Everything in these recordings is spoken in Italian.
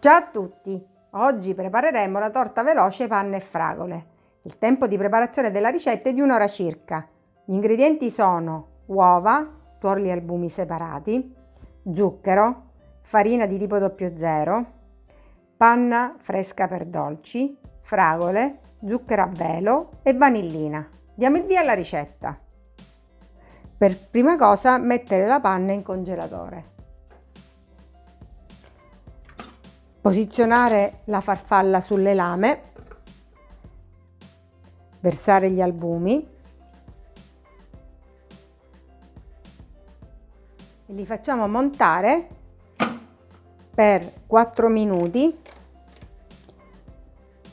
Ciao a tutti! Oggi prepareremo la torta veloce panna e fragole. Il tempo di preparazione della ricetta è di un'ora circa. Gli ingredienti sono uova, tuorli e albumi separati, zucchero, farina di tipo 00, panna fresca per dolci, fragole, zucchero a velo e vanillina. Diamo il via alla ricetta. Per prima cosa mettere la panna in congelatore. Posizionare la farfalla sulle lame, versare gli albumi e li facciamo montare per 4 minuti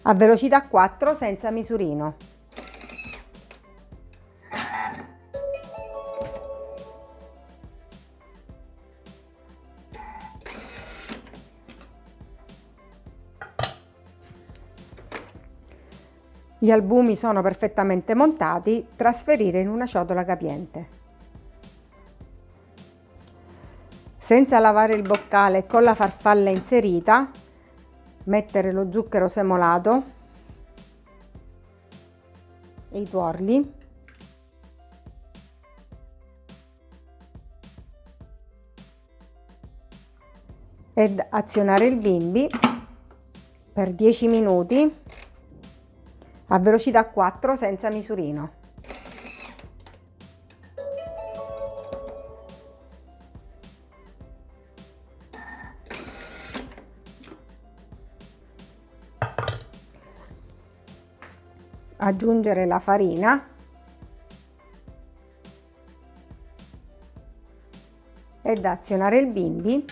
a velocità 4 senza misurino. Gli albumi sono perfettamente montati, trasferire in una ciotola capiente. Senza lavare il boccale con la farfalla inserita, mettere lo zucchero semolato e i tuorli ed azionare il bimbi per 10 minuti a velocità 4 senza misurino. Aggiungere la farina. Ed azionare il bimbi.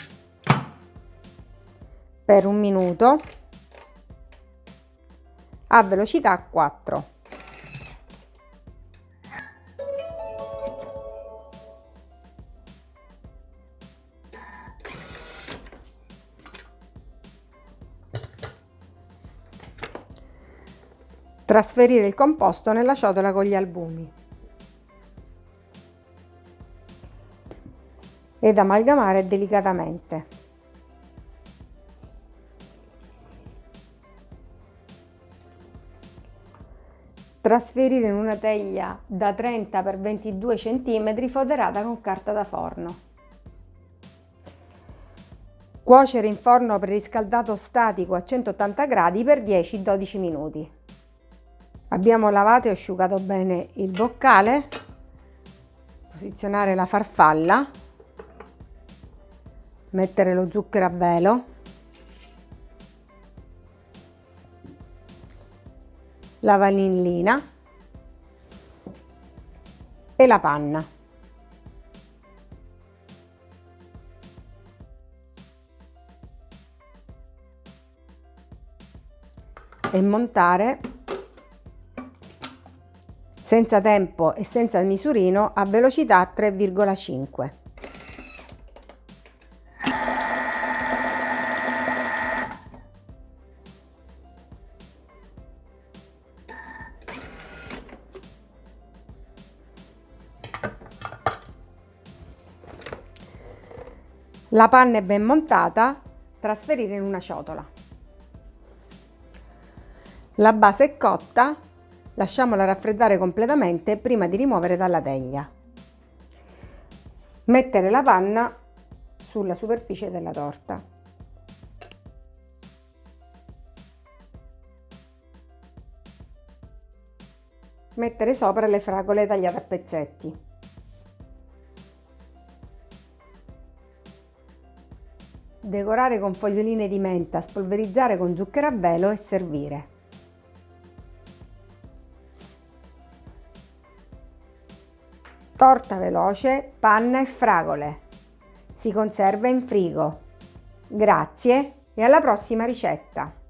Per un minuto a velocità 4. Trasferire il composto nella ciotola con gli albumi. Ed amalgamare delicatamente. Trasferire in una teglia da 30 x 22 cm foderata con carta da forno. Cuocere in forno preriscaldato statico a 180 gradi per 10-12 minuti. Abbiamo lavato e asciugato bene il boccale, posizionare la farfalla, mettere lo zucchero a velo, la vanillina e la panna. E montare senza tempo e senza misurino a velocità 3,5. La panna è ben montata, trasferire in una ciotola. La base è cotta, lasciamola raffreddare completamente prima di rimuovere dalla teglia. Mettere la panna sulla superficie della torta. Mettere sopra le fragole tagliate a pezzetti. Decorare con foglioline di menta, spolverizzare con zucchero a velo e servire. Torta veloce, panna e fragole. Si conserva in frigo. Grazie e alla prossima ricetta!